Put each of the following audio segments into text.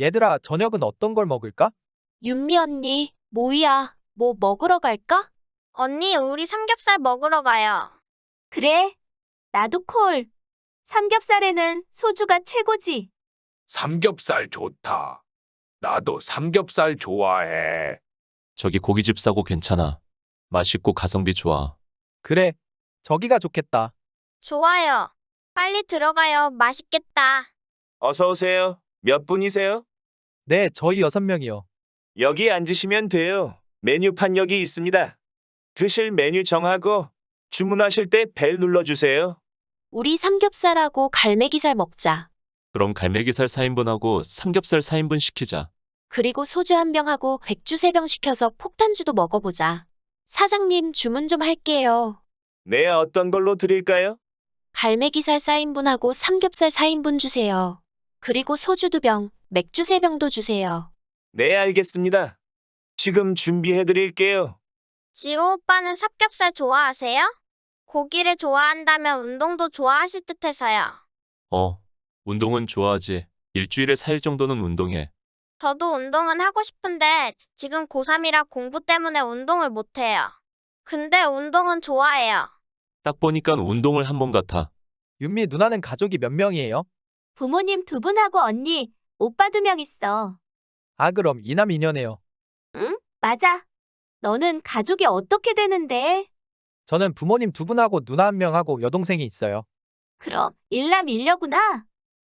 얘들아, 저녁은 어떤 걸 먹을까? 윤미 언니, 뭐야? 뭐 먹으러 갈까? 언니, 우리 삼겹살 먹으러 가요. 그래, 나도 콜. 삼겹살에는 소주가 최고지. 삼겹살 좋다. 나도 삼겹살 좋아해. 저기 고깃집 싸고 괜찮아. 맛있고 가성비 좋아. 그래, 저기가 좋겠다. 좋아요. 빨리 들어가요. 맛있겠다. 어서 오세요. 몇 분이세요? 네, 저희 여섯 명이요. 여기 앉으시면 돼요. 메뉴판 여기 있습니다. 드실 메뉴 정하고 주문하실 때 벨 눌러주세요. 우리 삼겹살하고 갈매기살 먹자. 그럼 갈매기살 4인분하고 삼겹살 4인분 시키자. 그리고 소주 한 병하고 백주 세 병 시켜서 폭탄주도 먹어보자. 사장님 주문 좀 할게요. 네, 어떤 걸로 드릴까요? 갈매기살 4인분하고 삼겹살 4인분 주세요. 그리고 소주 두 병, 맥주 세 병도 주세요. 네, 알겠습니다. 지금 준비해 드릴게요. 지호 오빠는 삼겹살 좋아하세요? 고기를 좋아한다면 운동도 좋아하실 듯 해서요. 어, 운동은 좋아하지. 일주일에 4일 정도는 운동해. 저도 운동은 하고 싶은데 지금 고3이라 공부 때문에 운동을 못해요. 근데 운동은 좋아해요. 딱 보니까 운동을 한 번 같아. 윤미 누나는 가족이 몇 명이에요? 부모님 두 분하고 언니, 오빠 두 명 있어. 아, 그럼 이남 이녀네요. 맞아. 너는 가족이 어떻게 되는데? 저는 부모님 두 분하고 누나 한 명하고 여동생이 있어요. 그럼 일남 일녀구나.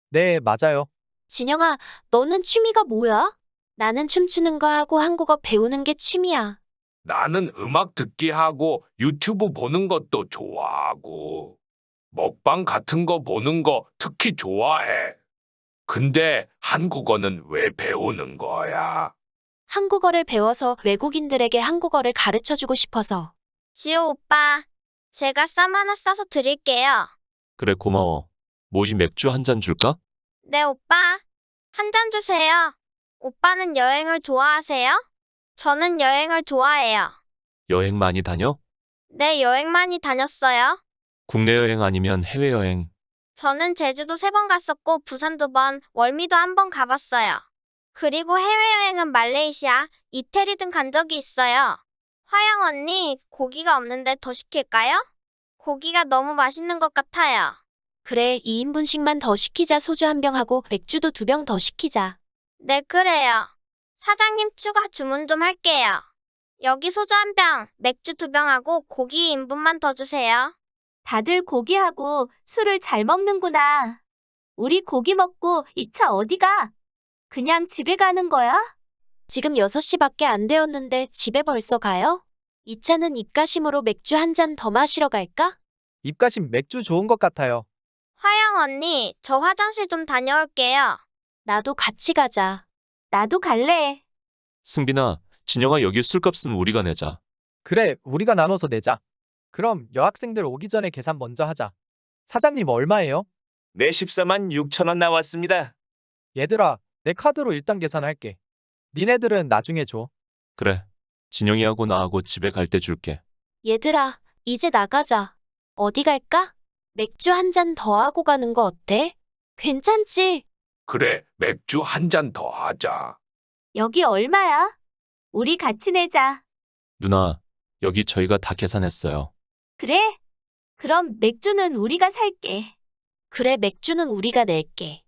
네, 맞아요. 진영아, 너는 취미가 뭐야? 나는 춤추는 거 하고 한국어 배우는 게 취미야. 나는 음악 듣기 하고 유튜브 보는 것도 좋아하고 먹방 같은 거 보는 거 특히 좋아해. 근데 한국어는 왜 배우는 거야? 한국어를 배워서 외국인들에게 한국어를 가르쳐 주고 싶어서. 지호 오빠, 제가 쌈 하나 싸서 드릴게요. 그래, 고마워. 모지 맥주 한 잔 줄까? 네, 오빠. 한 잔 주세요. 오빠는 여행을 좋아하세요? 저는 여행을 좋아해요. 여행 많이 다녀? 네, 여행 많이 다녔어요. 국내 여행 아니면 해외 여행. 저는 제주도 세 번 갔었고 부산 두 번, 월미도 한 번 가봤어요. 그리고 해외여행은 말레이시아, 이태리 등 간 적이 있어요. 화영 언니, 고기가 없는데 더 시킬까요? 고기가 너무 맛있는 것 같아요. 그래, 2인분씩만 더 시키자 소주 한 병하고 맥주도 두 병 더 시키자. 네, 그래요. 사장님 추가 주문 좀 할게요. 여기 소주 한 병, 맥주 두 병하고 고기 2인분만 더 주세요. 다들 고기하고 술을 잘 먹는구나. 우리 고기 먹고 이차 어디 가? 그냥 집에 가는 거야? 지금 6시밖에 안 되었는데 집에 벌써 가요? 이 차는 입가심으로 맥주 한 잔 더 마시러 갈까? 입가심 맥주 좋은 것 같아요. 화영 언니, 저 화장실 좀 다녀올게요. 나도 같이 가자. 나도 갈래. 승빈아, 진영아 여기 술값은 우리가 내자. 그래, 우리가 나눠서 내자. 그럼 여학생들 오기 전에 계산 먼저 하자. 사장님 얼마예요? 네, 14만 6천 원 나왔습니다. 얘들아, 내 카드로 일단 계산할게. 니네들은 나중에 줘. 그래. 진영이하고 나하고 집에 갈 때 줄게. 얘들아, 이제 나가자. 어디 갈까? 맥주 한 잔 더 하고 가는 거 어때? 괜찮지? 그래, 맥주 한 잔 더 하자. 여기 얼마야? 우리 같이 내자. 누나, 여기 저희가 다 계산했어요. 그래? 그럼 맥주는 우리가 살게. 그래, 맥주는 우리가 낼게.